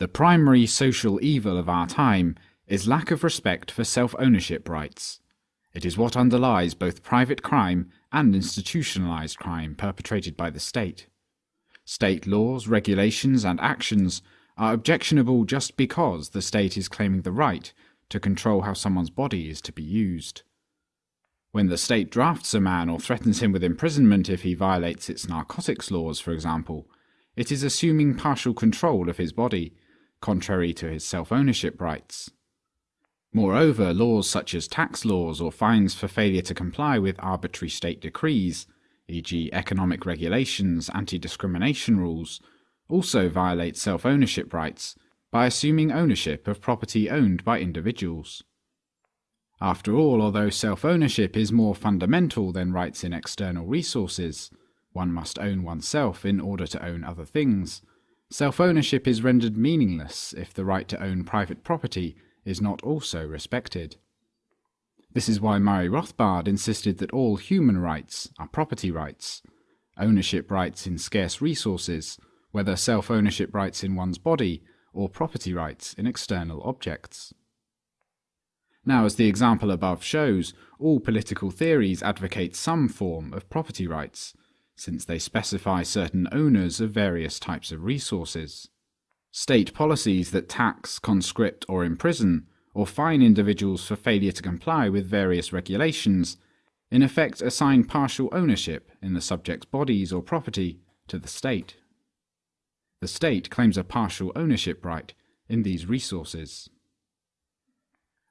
The primary social evil of our time is lack of respect for self ownership rights. It is what underlies both private crime and institutionalized crime perpetrated by the state. State laws, regulations, and actions are objectionable just because the state is claiming the right to control how someone's body is to be used. When the state drafts a man or threatens him with imprisonment if he violates its narcotics laws, for example, it is assuming partial control of his body, contrary to his self ownership rights. Moreover, laws such as tax laws or fines for failure to comply with arbitrary state decrees, e.g., economic regulations, anti discrimination rules, also violate self ownership rights by assuming ownership of property owned by individuals. After all, although self ownership is more fundamental than rights in external resources, one must own oneself in order to own other things. Self ownership is rendered meaningless if the right to own private property is not also respected. This is why Murray Rothbard insisted that all human rights are property rights, ownership rights in scarce resources, whether self ownership rights in one's body or property rights in external objects. Now, as the example above shows, all political theories advocate some form of property rights, since they specify certain owners of various types of resources. State policies that tax, conscript, or imprison, or fine individuals for failure to comply with various regulations, in effect assign partial ownership in the subject's bodies or property to the state. The state claims a partial ownership right in these resources.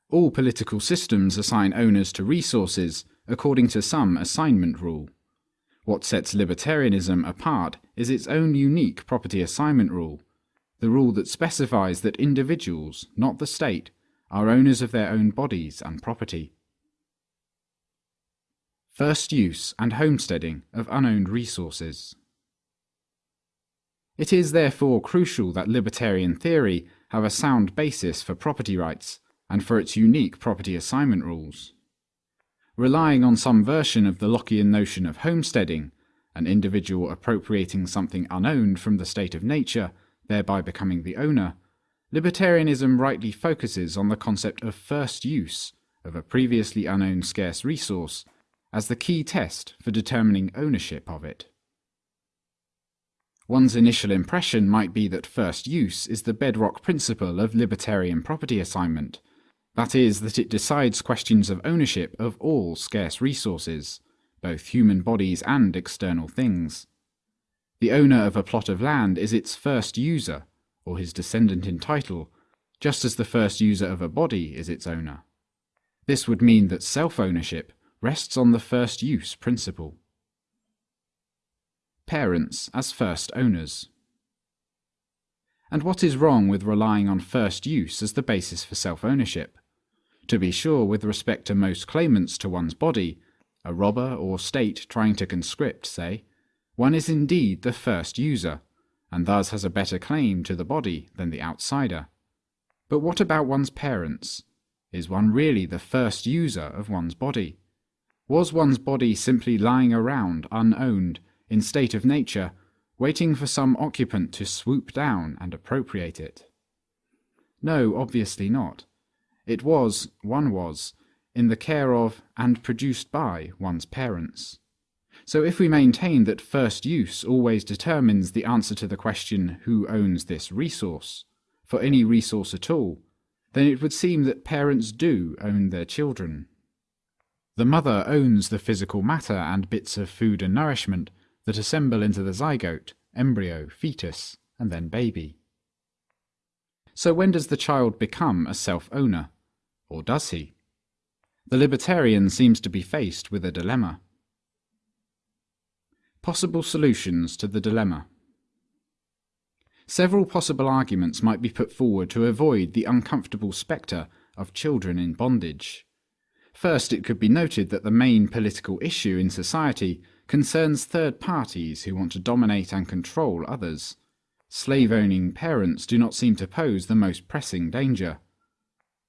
All political systems assign owners to resources according to some assignment rule. What sets libertarianism apart is its own unique property assignment rule, the rule that specifies that individuals, not the state, are owners of their own bodies and property. First use and homesteading of unowned resources. It is therefore crucial that libertarian theory have a sound basis for property rights and for its unique property assignment rules relying on some version of the Lockean notion of homesteading, an individual appropriating something unowned from the state of nature, thereby becoming the owner, libertarianism rightly focuses on the concept of first use of a previously unowned scarce resource as the key test for determining ownership of it. One's initial impression might be that first use is the bedrock principle of libertarian property assignment, that is, that it decides questions of ownership of all scarce resources, both human bodies and external things. The owner of a plot of land is its first user, or his descendant in title, just as the first user of a body is its owner. This would mean that self-ownership rests on the first use principle. Parents as first owners. And what is wrong with relying on first use as the basis for self-ownership? To be sure, with respect to most claimants to one's body, a robber or state trying to conscript, say, one is indeed the first user, and thus has a better claim to the body than the outsider. But what about one's parents? Is one really the first user of one's body? Was one's body simply lying around unowned, in state of nature, waiting for some occupant to swoop down and appropriate it? No, obviously not. It was, one was, in the care of and produced by one's parents. So if we maintain that first use always determines the answer to the question who owns this resource, for any resource at all, then it would seem that parents do own their children. The mother owns the physical matter and bits of food and nourishment that assemble into the zygote, embryo, fetus, and then baby. So when does the child become a self-owner? Or does he? The libertarian seems to be faced with a dilemma. Possible solutions to the dilemma. Several possible arguments might be put forward to avoid the uncomfortable spectre of children in bondage. First, it could be noted that the main political issue in society concerns third parties who want to dominate and control others. Slave-owning parents do not seem to pose the most pressing danger.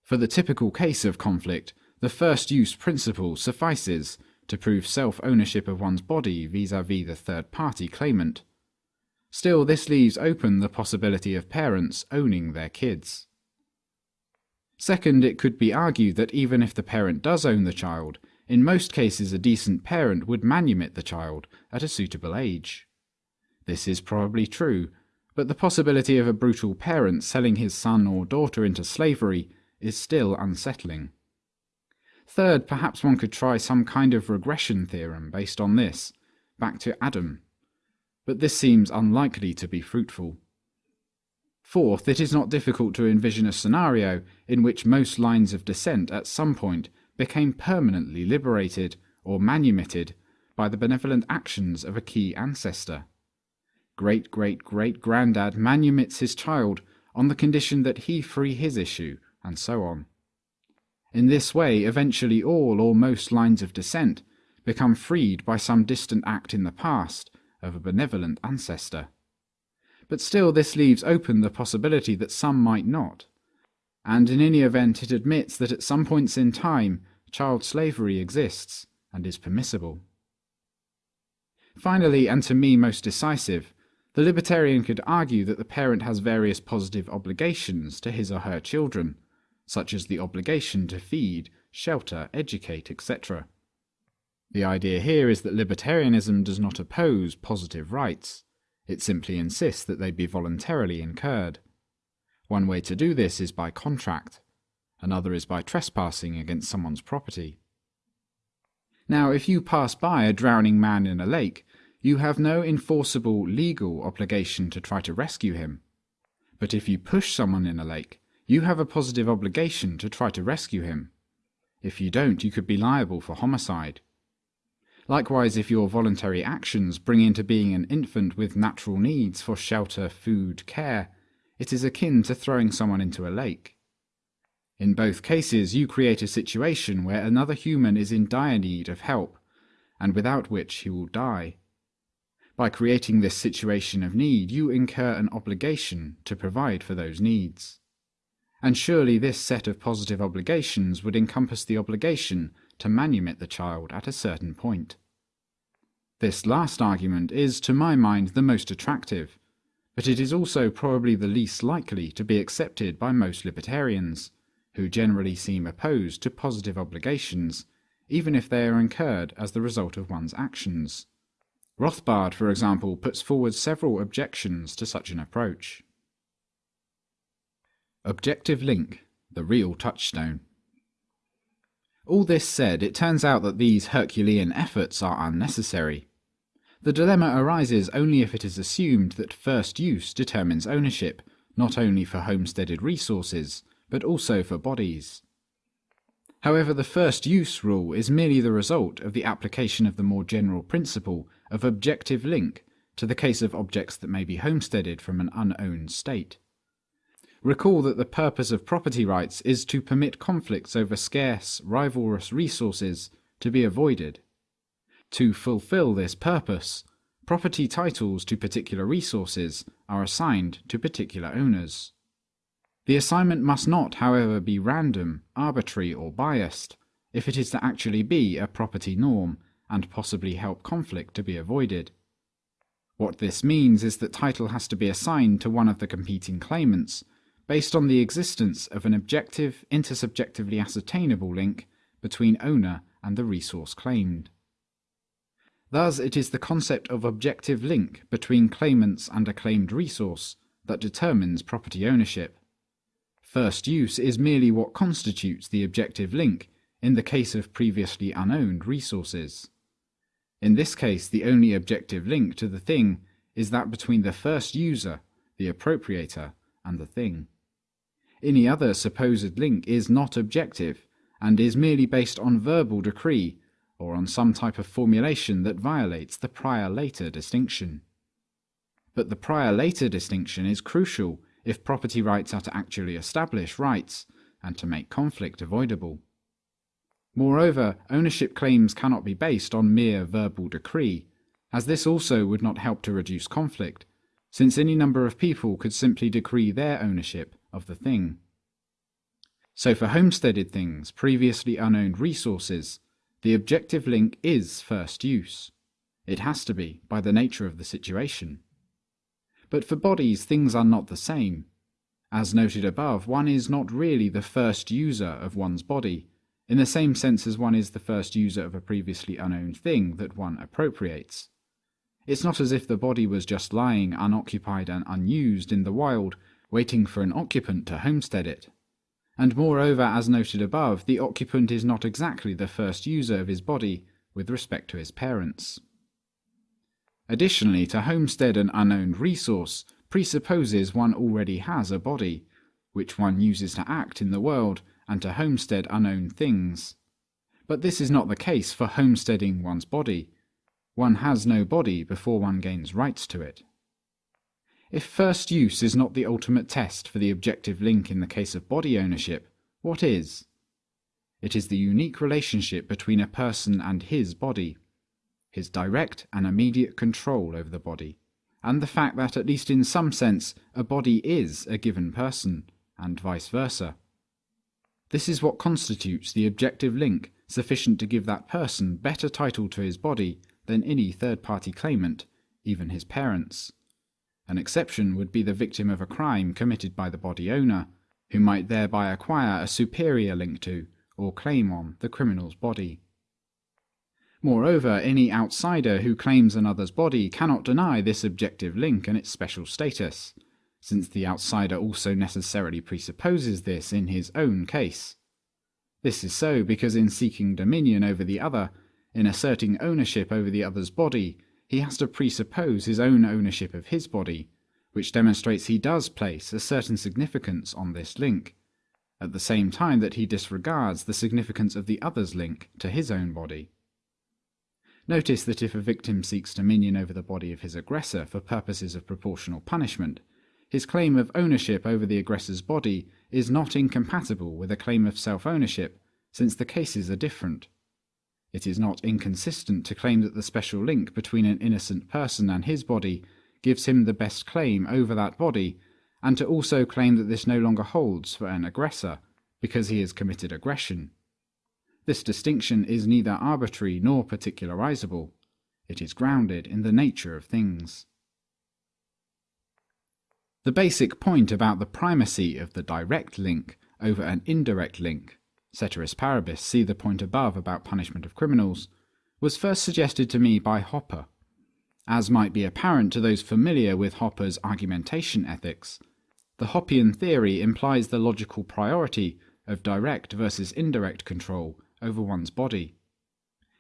For the typical case of conflict, the first use principle suffices to prove self-ownership of one's body vis-à-vis -vis the third-party claimant. Still, this leaves open the possibility of parents owning their kids. Second, it could be argued that even if the parent does own the child, in most cases a decent parent would manumit the child at a suitable age. This is probably true, but the possibility of a brutal parent selling his son or daughter into slavery is still unsettling. Third, perhaps one could try some kind of regression theorem based on this, back to Adam. But this seems unlikely to be fruitful. Fourth, it is not difficult to envision a scenario in which most lines of descent at some point became permanently liberated or manumitted by the benevolent actions of a key ancestor. Great great great grandad manumits his child on the condition that he free his issue, and so on. In this way, eventually all or most lines of descent become freed by some distant act in the past of a benevolent ancestor. But still, this leaves open the possibility that some might not. And in any event, it admits that at some points in time, child slavery exists and is permissible. Finally, and to me most decisive, the libertarian could argue that the parent has various positive obligations to his or her children, such as the obligation to feed, shelter, educate, etc. The idea here is that libertarianism does not oppose positive rights, it simply insists that they be voluntarily incurred. One way to do this is by contract, another is by trespassing against someone's property. Now, if you pass by a drowning man in a lake, you have no enforceable legal obligation to try to rescue him. But if you push someone in a lake, you have a positive obligation to try to rescue him. If you don't, you could be liable for homicide. Likewise, if your voluntary actions bring into being an infant with natural needs for shelter, food, care, it is akin to throwing someone into a lake. In both cases, you create a situation where another human is in dire need of help, and without which he will die. By creating this situation of need, you incur an obligation to provide for those needs and surely this set of positive obligations would encompass the obligation to manumit the child at a certain point. This last argument is, to my mind, the most attractive, but it is also probably the least likely to be accepted by most libertarians, who generally seem opposed to positive obligations, even if they are incurred as the result of one's actions. Rothbard, for example, puts forward several objections to such an approach. Objective link, the real touchstone. All this said, it turns out that these Herculean efforts are unnecessary. The dilemma arises only if it is assumed that first use determines ownership, not only for homesteaded resources, but also for bodies. However, the first use rule is merely the result of the application of the more general principle of objective link to the case of objects that may be homesteaded from an unowned state. Recall that the purpose of property rights is to permit conflicts over scarce, rivalrous resources to be avoided. To fulfill this purpose, property titles to particular resources are assigned to particular owners. The assignment must not, however, be random, arbitrary, or biased, if it is to actually be a property norm and possibly help conflict to be avoided. What this means is that title has to be assigned to one of the competing claimants based on the existence of an objective, intersubjectively ascertainable link between owner and the resource claimed. Thus, it is the concept of objective link between claimants and a claimed resource that determines property ownership. First use is merely what constitutes the objective link in the case of previously unowned resources. In this case, the only objective link to the thing is that between the first user, the appropriator, and the thing. Any other supposed link is not objective, and is merely based on verbal decree, or on some type of formulation that violates the prior-later distinction. But the prior-later distinction is crucial if property rights are to actually establish rights, and to make conflict avoidable. Moreover, ownership claims cannot be based on mere verbal decree, as this also would not help to reduce conflict, since any number of people could simply decree their ownership of the thing. So for homesteaded things, previously unowned resources, the objective link is first use. It has to be, by the nature of the situation. But for bodies, things are not the same. As noted above, one is not really the first user of one's body, in the same sense as one is the first user of a previously unowned thing that one appropriates. It's not as if the body was just lying unoccupied and unused in the wild, waiting for an occupant to homestead it. And moreover, as noted above, the occupant is not exactly the first user of his body with respect to his parents. Additionally, to homestead an unowned resource presupposes one already has a body, which one uses to act in the world and to homestead unowned things. But this is not the case for homesteading one's body. One has no body before one gains rights to it. If first use is not the ultimate test for the objective link in the case of body ownership, what is? It is the unique relationship between a person and his body, his direct and immediate control over the body, and the fact that, at least in some sense, a body is a given person, and vice versa. This is what constitutes the objective link sufficient to give that person better title to his body than any third party claimant, even his parents. An exception would be the victim of a crime committed by the body owner, who might thereby acquire a superior link to, or claim on, the criminal's body. Moreover, any outsider who claims another's body cannot deny this objective link and its special status since the outsider also necessarily presupposes this in his own case. This is so because in seeking dominion over the other, in asserting ownership over the other's body, he has to presuppose his own ownership of his body, which demonstrates he does place a certain significance on this link, at the same time that he disregards the significance of the other's link to his own body. Notice that if a victim seeks dominion over the body of his aggressor for purposes of proportional punishment, his claim of ownership over the aggressor's body is not incompatible with a claim of self ownership, since the cases are different. It is not inconsistent to claim that the special link between an innocent person and his body gives him the best claim over that body, and to also claim that this no longer holds for an aggressor, because he has committed aggression. This distinction is neither arbitrary nor particularizable. It is grounded in the nature of things. The basic point about the primacy of the direct link over an indirect link, ceteris paribus, see the point above about punishment of criminals, was first suggested to me by Hoppe. As might be apparent to those familiar with Hoppe's argumentation ethics, the Hoppean theory implies the logical priority of direct versus indirect control over one's body.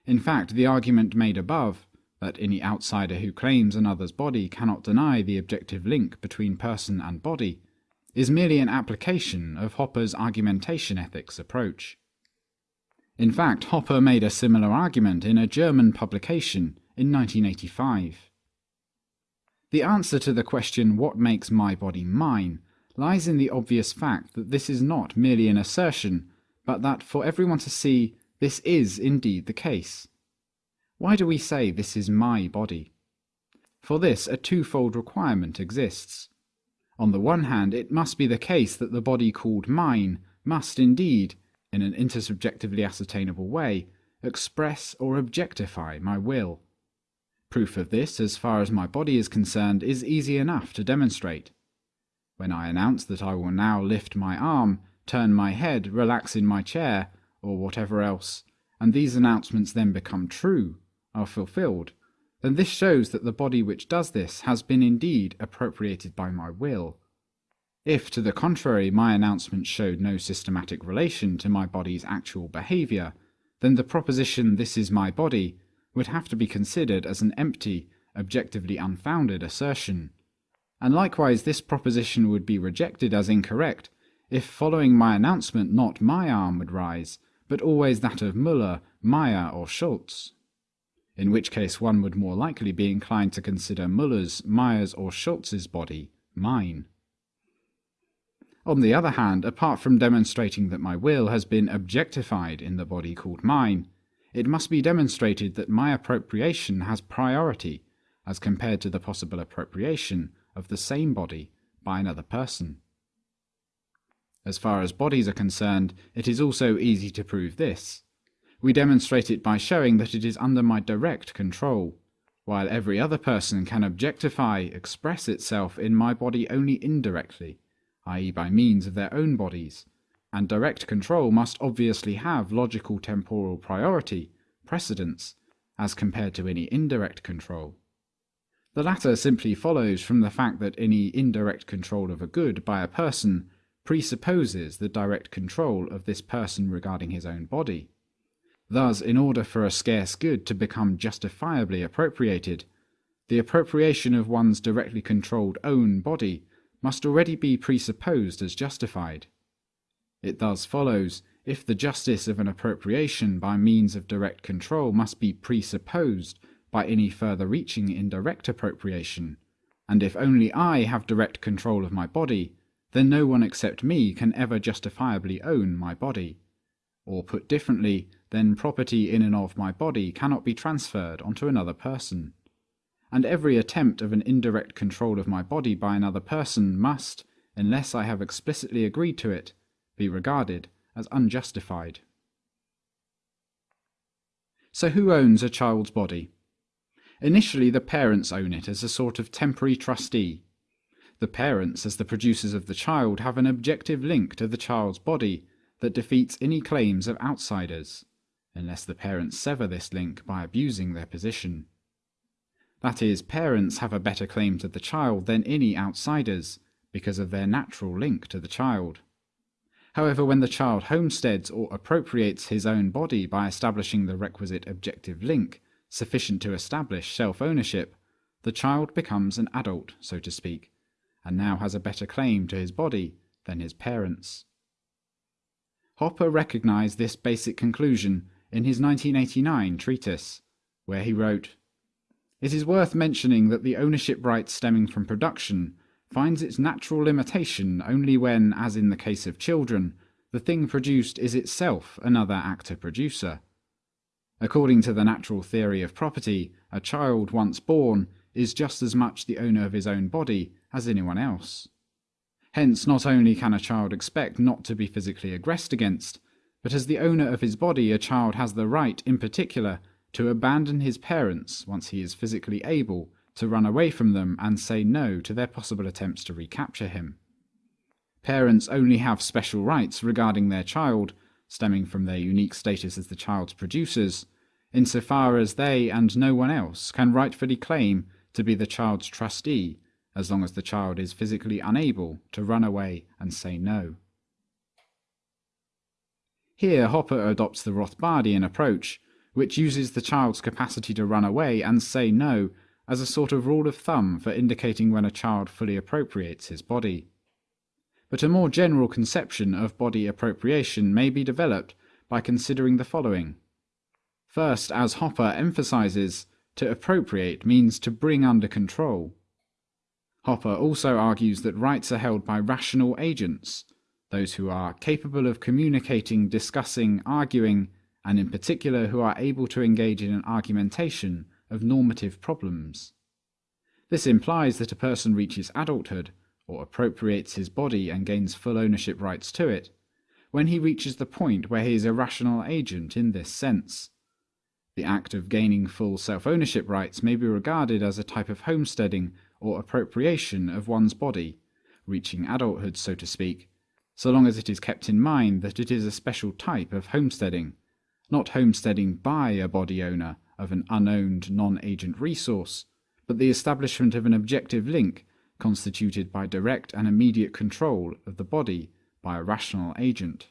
In fact, the argument made above that any outsider who claims another's body cannot deny the objective link between person and body, is merely an application of Hoppe's argumentation ethics approach. In fact, Hoppe made a similar argument in a German publication in 1985. The answer to the question, what makes my body mine, lies in the obvious fact that this is not merely an assertion, but that for everyone to see, this is indeed the case. Why do we say this is my body? For this, a twofold requirement exists. On the one hand, it must be the case that the body called mine must indeed, in an intersubjectively ascertainable way, express or objectify my will. Proof of this, as far as my body is concerned, is easy enough to demonstrate. When I announce that I will now lift my arm, turn my head, relax in my chair, or whatever else, and these announcements then become true, are fulfilled, then this shows that the body which does this has been indeed appropriated by my will. If, to the contrary, my announcement showed no systematic relation to my body's actual behaviour, then the proposition this is my body would have to be considered as an empty, objectively unfounded assertion. And likewise this proposition would be rejected as incorrect if following my announcement not my arm would rise, but always that of Müller, Meyer, or Schultz in which case one would more likely be inclined to consider Muller's, Meyer's, or Schultz's body mine. On the other hand, apart from demonstrating that my will has been objectified in the body called mine, it must be demonstrated that my appropriation has priority as compared to the possible appropriation of the same body by another person. As far as bodies are concerned, it is also easy to prove this. We demonstrate it by showing that it is under my direct control, while every other person can objectify, express itself in my body only indirectly, i.e., by means of their own bodies, and direct control must obviously have logical temporal priority, precedence, as compared to any indirect control. The latter simply follows from the fact that any indirect control of a good by a person presupposes the direct control of this person regarding his own body. Thus, in order for a scarce good to become justifiably appropriated, the appropriation of one's directly controlled own body must already be presupposed as justified. It thus follows, if the justice of an appropriation by means of direct control must be presupposed by any further reaching indirect appropriation, and if only I have direct control of my body, then no one except me can ever justifiably own my body. Or put differently, then property in and of my body cannot be transferred onto another person. And every attempt of an indirect control of my body by another person must, unless I have explicitly agreed to it, be regarded as unjustified. So who owns a child's body? Initially the parents own it as a sort of temporary trustee. The parents, as the producers of the child, have an objective link to the child's body that defeats any claims of outsiders unless the parents sever this link by abusing their position. That is, parents have a better claim to the child than any outsiders, because of their natural link to the child. However, when the child homesteads or appropriates his own body by establishing the requisite objective link, sufficient to establish self-ownership, the child becomes an adult, so to speak, and now has a better claim to his body than his parents. Hoppe recognized this basic conclusion in his 1989 treatise, where he wrote, It is worth mentioning that the ownership right stemming from production finds its natural limitation only when, as in the case of children, the thing produced is itself another actor-producer. According to the natural theory of property, a child once born is just as much the owner of his own body as anyone else. Hence, not only can a child expect not to be physically aggressed against, but as the owner of his body, a child has the right, in particular, to abandon his parents once he is physically able, to run away from them and say no to their possible attempts to recapture him. Parents only have special rights regarding their child, stemming from their unique status as the child's producers, insofar as they and no one else can rightfully claim to be the child's trustee as long as the child is physically unable to run away and say no. Here Hoppe adopts the Rothbardian approach, which uses the child's capacity to run away and say no as a sort of rule of thumb for indicating when a child fully appropriates his body. But a more general conception of body appropriation may be developed by considering the following. First, as Hoppe emphasizes, to appropriate means to bring under control. Hoppe also argues that rights are held by rational agents, those who are capable of communicating, discussing, arguing, and in particular who are able to engage in an argumentation of normative problems. This implies that a person reaches adulthood, or appropriates his body and gains full ownership rights to it, when he reaches the point where he is a rational agent in this sense. The act of gaining full self-ownership rights may be regarded as a type of homesteading or appropriation of one's body, reaching adulthood so to speak, so long as it is kept in mind that it is a special type of homesteading, not homesteading by a body owner of an unowned non-agent resource, but the establishment of an objective link constituted by direct and immediate control of the body by a rational agent.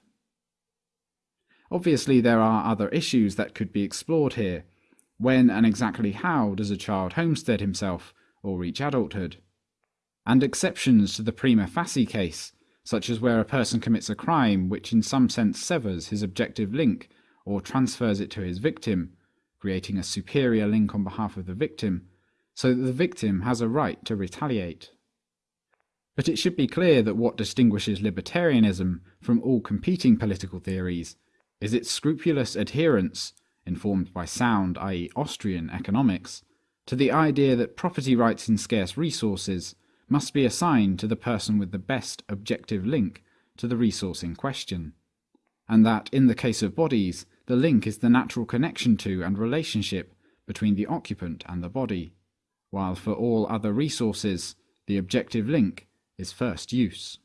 Obviously there are other issues that could be explored here. When and exactly how does a child homestead himself or reach adulthood? And exceptions to the prima facie case, such as where a person commits a crime which in some sense severs his objective link or transfers it to his victim, creating a superior link on behalf of the victim, so that the victim has a right to retaliate. But it should be clear that what distinguishes libertarianism from all competing political theories is its scrupulous adherence, informed by sound, i.e. Austrian, economics, to the idea that property rights in scarce resources must be assigned to the person with the best objective link to the resource in question, and that in the case of bodies, the link is the natural connection to and relationship between the occupant and the body, while for all other resources, the objective link is first use.